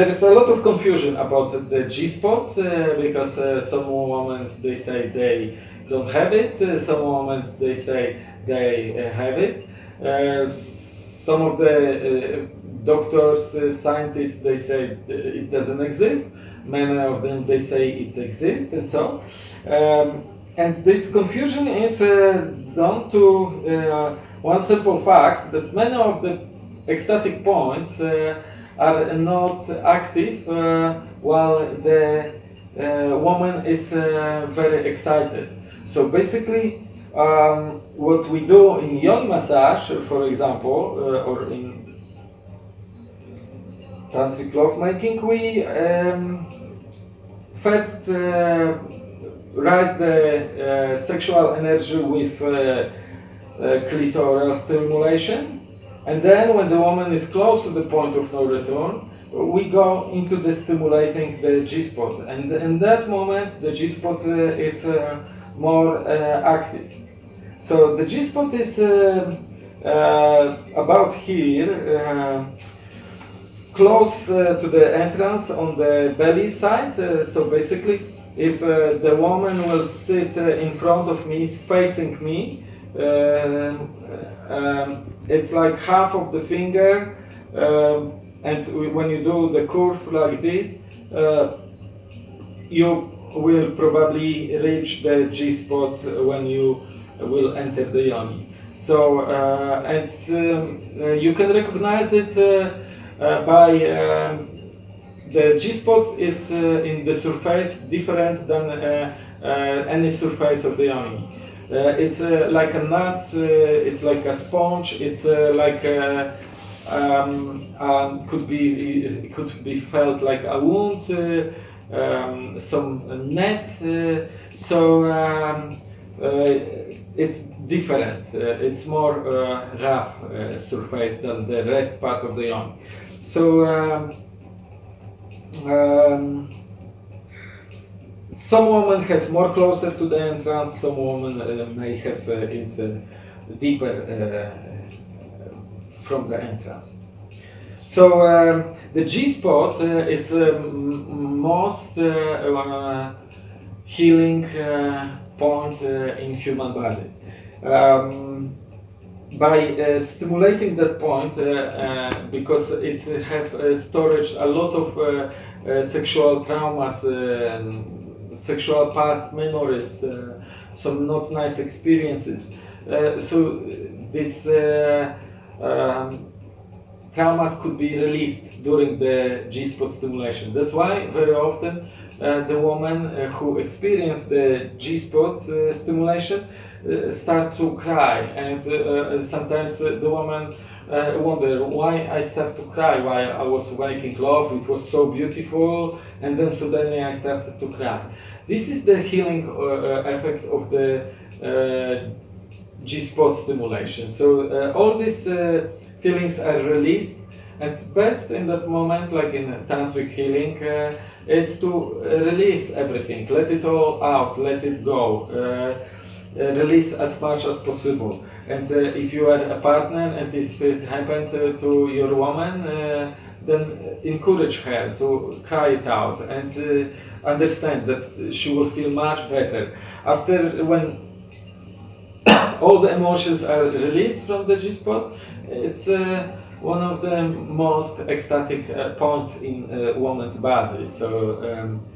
there is a lot of confusion about the G-spot uh, because uh, some women they say they don't have it, uh, some women they say they uh, have it. Uh, some of the doctors, scientists, they say it doesn't exist. Many of them they say it exists, and so. Um, and this confusion is down to one simple fact that many of the ecstatic points are not active uh, while the uh, woman is uh, very excited. So basically, um, what we do in yoni massage, for example, or in tantric lovemaking, we um, first uh, rise the uh, sexual energy with uh, clitoral stimulation and then when the woman is close to the point of no return, we go into the stimulating the G-spot. And in that moment, the G-spot uh, is uh, more uh, active. So the G-spot is uh, uh, about here, close to the entrance on the belly side. so basically, if the woman will sit in front of me, facing me, um, it's like half of the finger, um, and when you do the curve like this, uh, you will probably reach the G spot when you will enter the yoni. So, uh, and um, uh, you can recognize it uh, uh, by um, the G spot is uh, in the surface different than any surface of the yoni. Uh, it's uh, like a nut, uh, it's like a sponge, it's like a, um, um, could be it could be felt like a wound, um, some net. so um, it's different. it's more rough surface than the rest part of the yoni. So. Um, um some women have more closer to the entrance, some women uh, may have uh, it uh, deeper from the entrance. So um, the G spot is the most healing point in human body. Um, by uh, stimulating that point, uh, uh, because it have storage a lot of sexual traumas sexual past memories, uh, some not nice experiences. Uh, so this uh, um, traumas could be released during the G-spot stimulation. That's why very often uh, the woman uh, who experience the G-spot uh, stimulation start to cry and sometimes the woman uh, wonder why I start to cry while I was making love. It was so beautiful, and then suddenly I started to cry. This is the healing uh, uh effect of the uh, G-spot stimulation. So uh, all these uh, feelings are released, and best in that moment, like in tantric healing, it's to release everything, let it all out, let it go, release as much as possible. And uh, if you are a partner and if it happened uh, to your woman, uh, then encourage her to cry it out and understand that she will feel much better. After when all the emotions are released from the G-spot, it's uh, one of the most ecstatic uh, points in a woman's body. So um,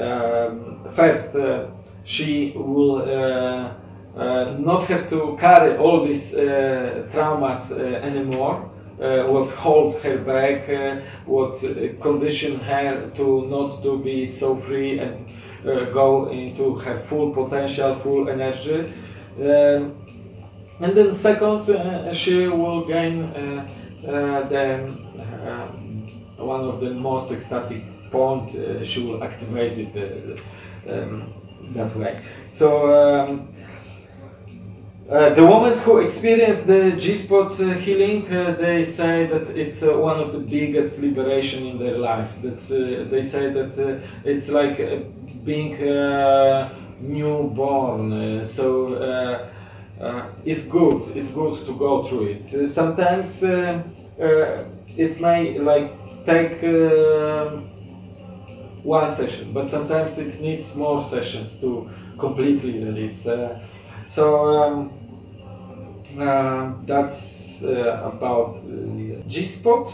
um, first, uh, she will uh, not have to carry all these uh, traumas uh, anymore. what hold her back, what condition her to not to be so free and go into her full potential, full energy. Um, and then second, she will gain the one of the most ecstatic point, uh, she will activate it uh, um, that way. So um, uh, the women who experience the G-spot uh, healing, uh, they say that it's uh, one of the biggest liberation in their life. That uh, they say that it's like being newborn. so it's good. It's good to go through it. sometimes it may like take uh, one session, but sometimes it needs more sessions to completely release. Uh, so um, uh, that's uh, about uh, G-Spot.